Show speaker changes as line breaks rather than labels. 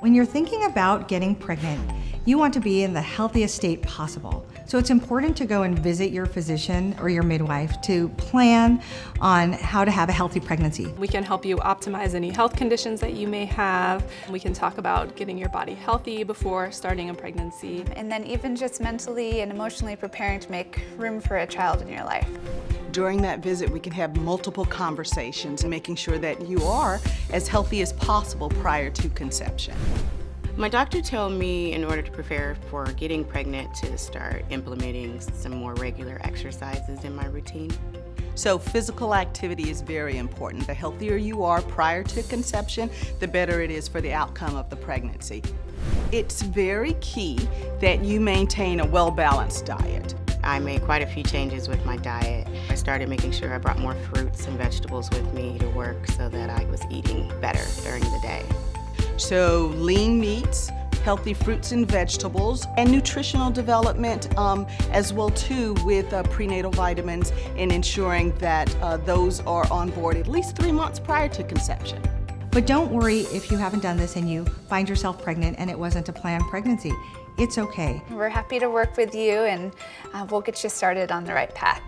When you're thinking about getting pregnant, you want to be in the healthiest state possible. So it's important to go and visit your physician or your midwife to plan on how to have a healthy pregnancy.
We can help you optimize any health conditions that you may have. We can talk about getting your body healthy before starting a pregnancy.
And then even just mentally and emotionally preparing to make room for a child in your life.
During that visit, we can have multiple conversations, and making sure that you are as healthy as possible prior to conception.
My doctor told me in order to prepare for getting pregnant to start implementing some more regular exercises in my routine.
So physical activity is very important. The healthier you are prior to conception, the better it is for the outcome of the pregnancy. It's very key that you maintain a well-balanced diet.
I made quite a few changes with my diet. I started making sure I brought more fruits and vegetables with me to work so that I was eating better during the day.
So lean meats, healthy fruits and vegetables, and nutritional development um, as well too with uh, prenatal vitamins and ensuring that uh, those are on board at least three months prior to conception.
But don't worry if you haven't done this and you find yourself pregnant and it wasn't a planned pregnancy. It's okay.
We're happy to work with you and uh, we'll get you started on the right path.